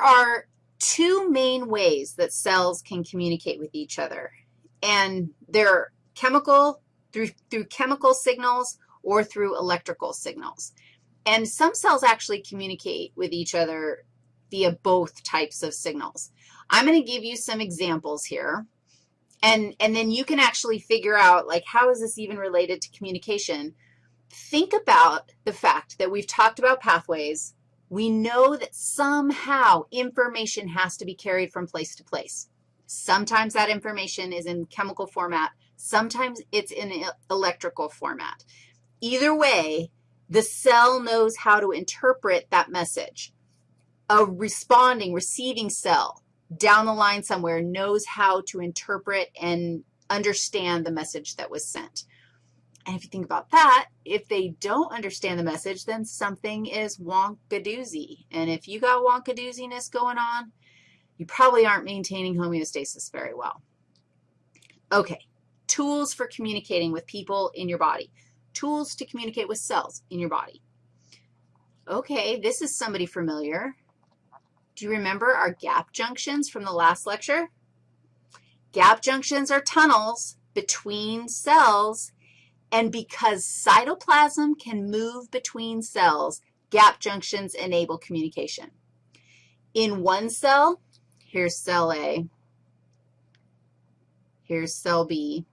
there are two main ways that cells can communicate with each other, and they're chemical, through, through chemical signals or through electrical signals. And some cells actually communicate with each other via both types of signals. I'm going to give you some examples here, and, and then you can actually figure out, like, how is this even related to communication? Think about the fact that we've talked about pathways. We know that somehow information has to be carried from place to place. Sometimes that information is in chemical format. Sometimes it's in electrical format. Either way, the cell knows how to interpret that message. A responding, receiving cell down the line somewhere knows how to interpret and understand the message that was sent. And if you think about that, if they don't understand the message, then something is wonkadoozy. And if you got wonkadooziness going on, you probably aren't maintaining homeostasis very well. Okay, tools for communicating with people in your body tools to communicate with cells in your body. Okay, this is somebody familiar. Do you remember our gap junctions from the last lecture? Gap junctions are tunnels between cells, and because cytoplasm can move between cells, gap junctions enable communication. In one cell, here's cell A, here's cell B.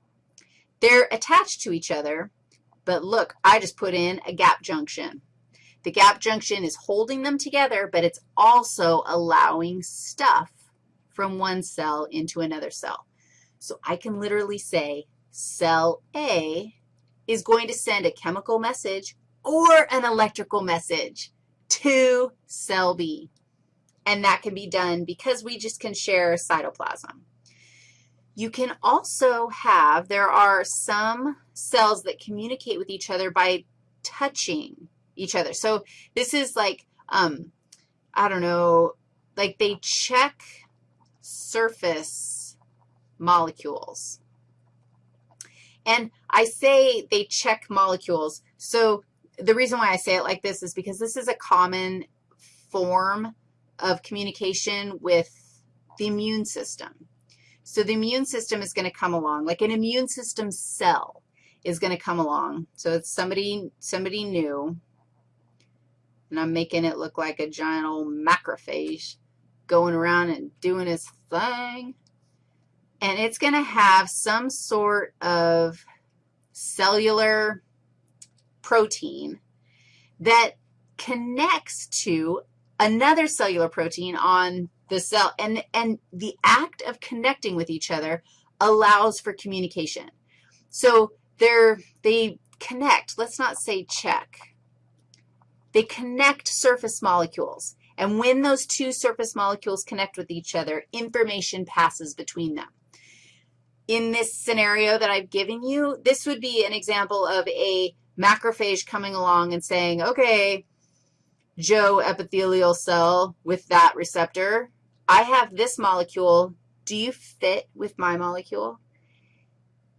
They're attached to each other, but look, I just put in a gap junction. The gap junction is holding them together, but it's also allowing stuff from one cell into another cell. So I can literally say cell A is going to send a chemical message or an electrical message to cell B. And that can be done because we just can share cytoplasm. You can also have, there are some cells that communicate with each other by touching each other. So this is like, um, I don't know, like they check surface molecules. And I say they check molecules. So the reason why I say it like this is because this is a common form of communication with the immune system. So the immune system is going to come along, like an immune system cell is going to come along. So it's somebody, somebody new, and I'm making it look like a giant old macrophage going around and doing its thing. And it's going to have some sort of cellular protein that connects to another cellular protein on the cell. And, and the act of connecting with each other allows for communication. So they're, they connect. Let's not say check. They connect surface molecules. And when those two surface molecules connect with each other, information passes between them. In this scenario that I've given you, this would be an example of a macrophage coming along and saying, okay, Joe epithelial cell with that receptor, I have this molecule. Do you fit with my molecule?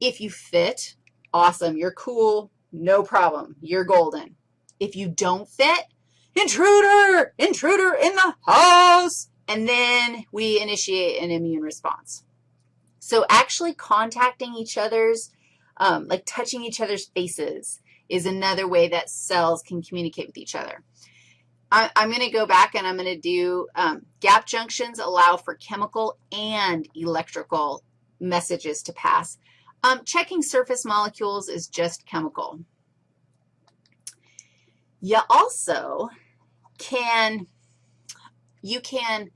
If you fit, awesome. You're cool. No problem. You're golden. If you don't fit, intruder, intruder in the house, and then we initiate an immune response. So actually contacting each other's, um, like touching each other's faces is another way that cells can communicate with each other. I, am going to go back and I'm going to do um, gap junctions allow for chemical and electrical messages to pass. Um, checking surface molecules is just chemical. You also can, you can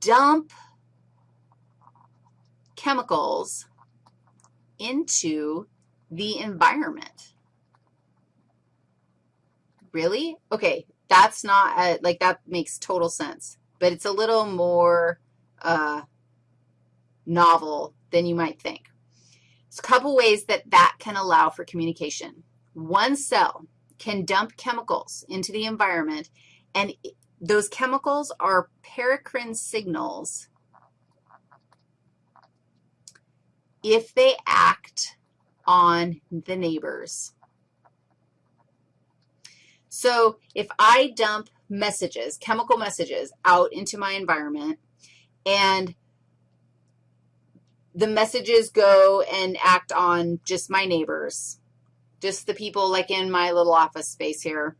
dump chemicals into the environment. Really? Okay, that's not, a, like that makes total sense, but it's a little more uh, novel than you might think. There's a couple ways that that can allow for communication. One cell can dump chemicals into the environment, and those chemicals are paracrine signals if they act on the neighbors. So if I dump messages, chemical messages out into my environment, and the messages go and act on just my neighbors, just the people like in my little office space here,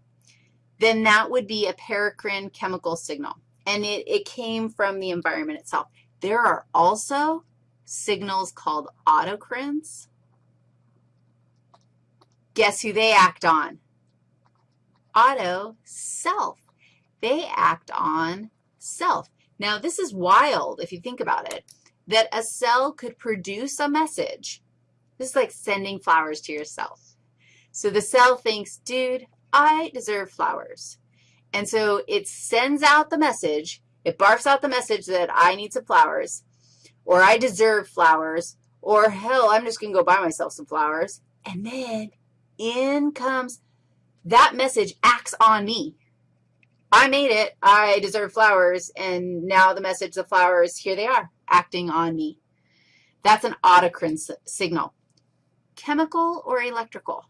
then that would be a paracrine chemical signal, and it, it came from the environment itself. There are also signals called autocrines. Guess who they act on? Auto, self. They act on self. Now, this is wild if you think about it, that a cell could produce a message. This is like sending flowers to yourself. So the cell thinks, dude, I deserve flowers. And so it sends out the message. It barfs out the message that I need some flowers, or I deserve flowers, or hell, I'm just going to go buy myself some flowers. And then in comes that message acts on me. I made it. I deserve flowers. And now the message, the flowers, here they are, acting on me. That's an autocrine signal. Chemical or electrical?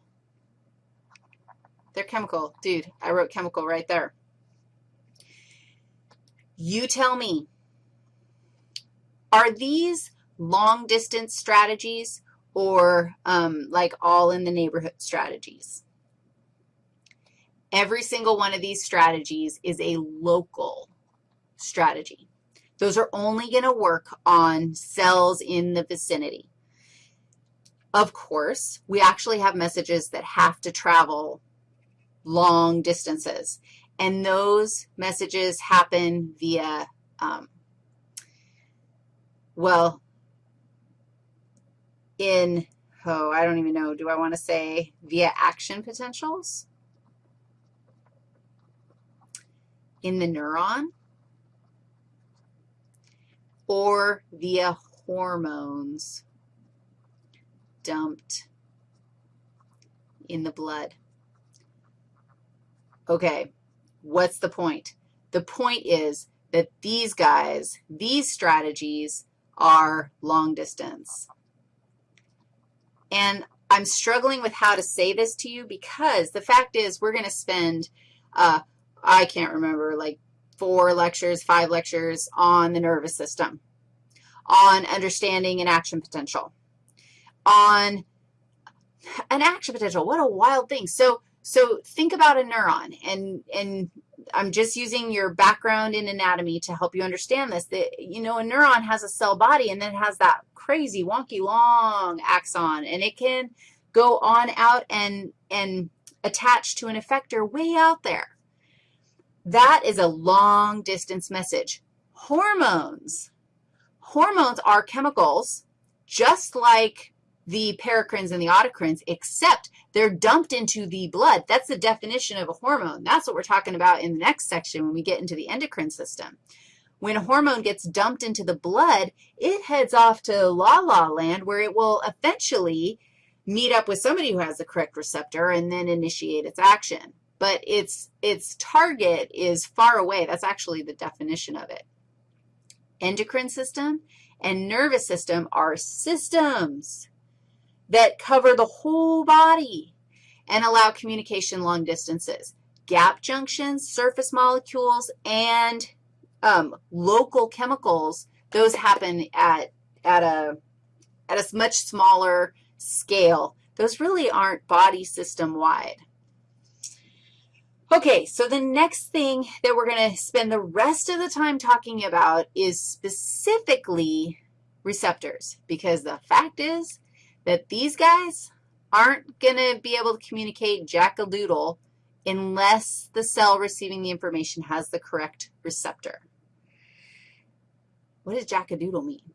They're chemical. Dude, I wrote chemical right there. You tell me, are these long-distance strategies or um, like all in the neighborhood strategies? Every single one of these strategies is a local strategy. Those are only going to work on cells in the vicinity. Of course, we actually have messages that have to travel long distances, and those messages happen via, um, well, in, oh, I don't even know, do I want to say via action potentials? in the neuron or via hormones dumped in the blood. Okay, what's the point? The point is that these guys, these strategies are long distance. And I'm struggling with how to say this to you because the fact is we're going to spend uh, I can't remember, like four lectures, five lectures on the nervous system, on understanding an action potential, on an action potential. What a wild thing. So, so think about a neuron, and, and I'm just using your background in anatomy to help you understand this, that, you know, a neuron has a cell body, and then it has that crazy, wonky, long axon, and it can go on out and, and attach to an effector way out there. That is a long-distance message. Hormones. Hormones are chemicals just like the paracrines and the autocrines, except they're dumped into the blood. That's the definition of a hormone. That's what we're talking about in the next section when we get into the endocrine system. When a hormone gets dumped into the blood, it heads off to la-la land where it will eventually meet up with somebody who has the correct receptor and then initiate its action but its, its target is far away. That's actually the definition of it. Endocrine system and nervous system are systems that cover the whole body and allow communication long distances. Gap junctions, surface molecules, and um, local chemicals, those happen at, at, a, at a much smaller scale. Those really aren't body system-wide. Okay, so the next thing that we're going to spend the rest of the time talking about is specifically receptors, because the fact is that these guys aren't going to be able to communicate jack-a-doodle unless the cell receiving the information has the correct receptor. What does jack-a-doodle mean?